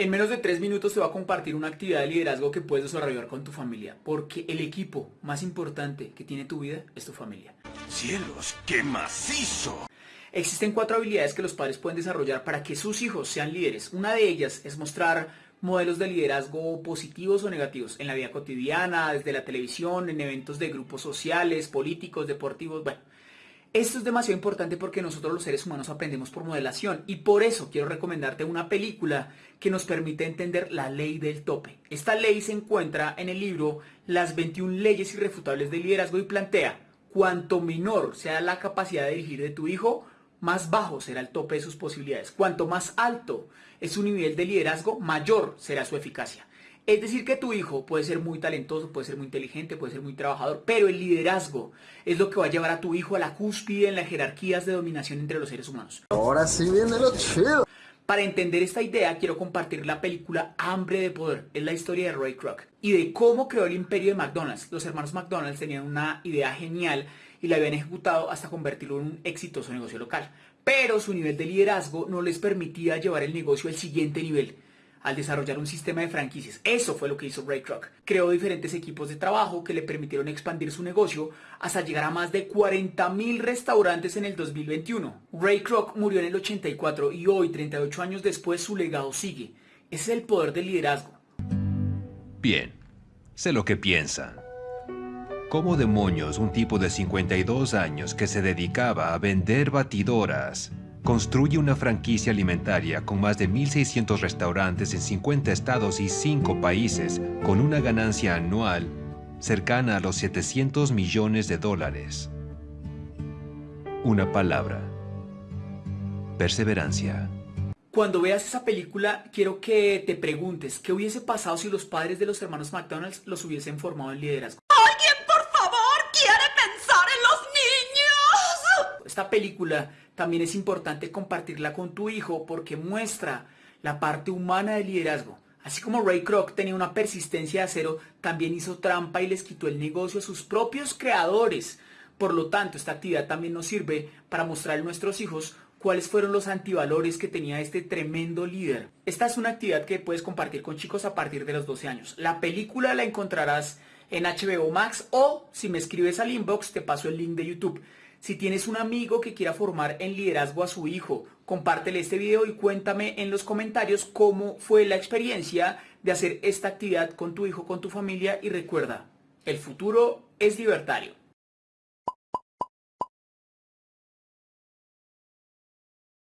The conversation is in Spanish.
En menos de tres minutos te va a compartir una actividad de liderazgo que puedes desarrollar con tu familia, porque el equipo más importante que tiene tu vida es tu familia. ¡Cielos, qué macizo! Existen cuatro habilidades que los padres pueden desarrollar para que sus hijos sean líderes. Una de ellas es mostrar modelos de liderazgo positivos o negativos en la vida cotidiana, desde la televisión, en eventos de grupos sociales, políticos, deportivos, bueno. Esto es demasiado importante porque nosotros los seres humanos aprendemos por modelación y por eso quiero recomendarte una película que nos permite entender la ley del tope. Esta ley se encuentra en el libro Las 21 leyes irrefutables del liderazgo y plantea, cuanto menor sea la capacidad de dirigir de tu hijo, más bajo será el tope de sus posibilidades. Cuanto más alto es su nivel de liderazgo, mayor será su eficacia. Es decir, que tu hijo puede ser muy talentoso, puede ser muy inteligente, puede ser muy trabajador, pero el liderazgo es lo que va a llevar a tu hijo a la cúspide en las jerarquías de dominación entre los seres humanos. Ahora sí viene lo chido. Para entender esta idea, quiero compartir la película Hambre de Poder. Es la historia de Ray Kroc y de cómo creó el imperio de McDonald's. Los hermanos McDonald's tenían una idea genial y la habían ejecutado hasta convertirlo en un exitoso negocio local. Pero su nivel de liderazgo no les permitía llevar el negocio al siguiente nivel al desarrollar un sistema de franquicias. Eso fue lo que hizo Ray Kroc. Creó diferentes equipos de trabajo que le permitieron expandir su negocio hasta llegar a más de 40.000 restaurantes en el 2021. Ray Kroc murió en el 84 y hoy, 38 años después, su legado sigue. Ese es el poder del liderazgo. Bien, sé lo que piensan. ¿Cómo demonios un tipo de 52 años que se dedicaba a vender batidoras construye una franquicia alimentaria con más de 1.600 restaurantes en 50 estados y 5 países, con una ganancia anual cercana a los 700 millones de dólares. Una palabra. Perseverancia. Cuando veas esa película, quiero que te preguntes, ¿qué hubiese pasado si los padres de los hermanos McDonald's los hubiesen formado en liderazgo? ¿Alguien, por favor, quiere pensar en los niños? Esta película también es importante compartirla con tu hijo porque muestra la parte humana del liderazgo. Así como Ray Kroc tenía una persistencia de acero, también hizo trampa y les quitó el negocio a sus propios creadores. Por lo tanto, esta actividad también nos sirve para mostrar a nuestros hijos cuáles fueron los antivalores que tenía este tremendo líder. Esta es una actividad que puedes compartir con chicos a partir de los 12 años. La película la encontrarás en HBO Max o si me escribes al inbox te paso el link de YouTube. Si tienes un amigo que quiera formar en liderazgo a su hijo, compártele este video y cuéntame en los comentarios cómo fue la experiencia de hacer esta actividad con tu hijo, con tu familia y recuerda, el futuro es libertario.